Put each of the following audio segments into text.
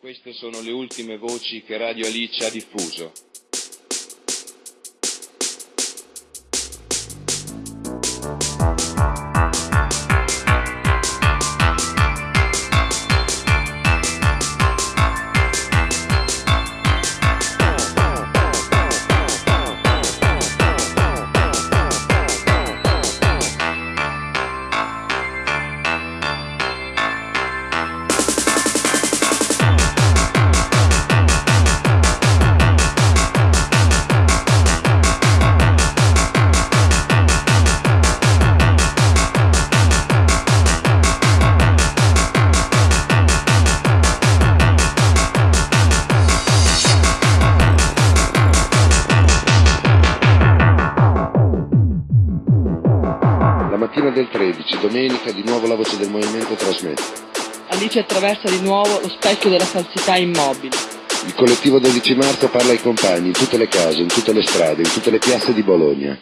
Queste sono le ultime voci che Radio Alice ha diffuso. Mattina del 13, domenica, di nuovo la voce del movimento trasmette. Alice attraversa di nuovo lo specchio della falsità immobile. Il collettivo 12 marzo parla ai compagni in tutte le case, in tutte le strade, in tutte le piazze di Bologna.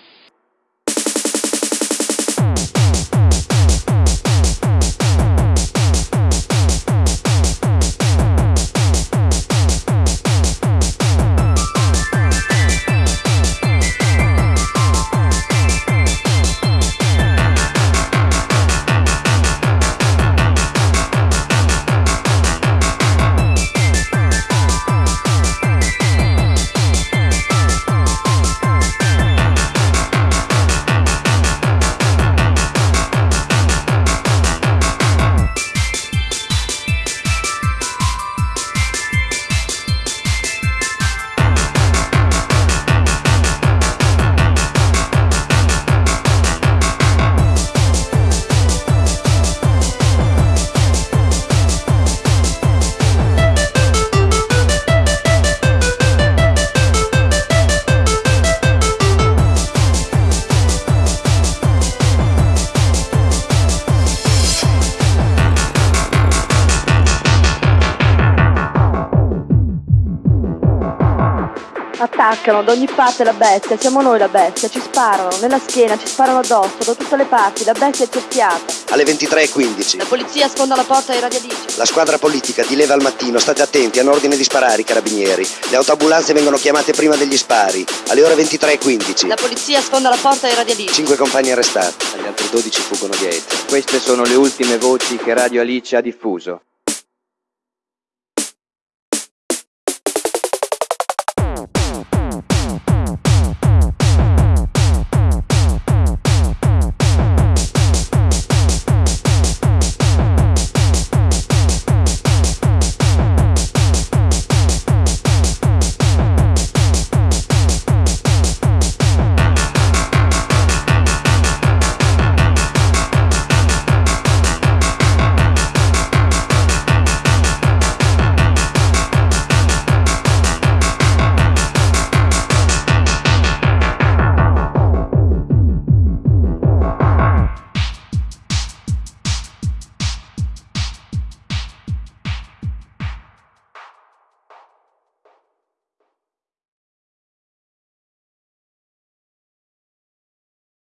Attaccano da ogni parte la bestia, siamo noi la bestia, ci sparano, nella schiena, ci sparano addosso, da tutte le parti, la bestia è cerchiata. Alle 23.15. La polizia sfonda la porta ai Radio Alice. La squadra politica di leva al mattino, state attenti, hanno ordine di sparare i carabinieri. Le autoambulanze vengono chiamate prima degli spari. Alle ore 23.15. La polizia sfonda la porta ai Radio Alice. Cinque compagni arrestati. Gli altri 12 fuggono dietro. Queste sono le ultime voci che Radio Alice ha diffuso.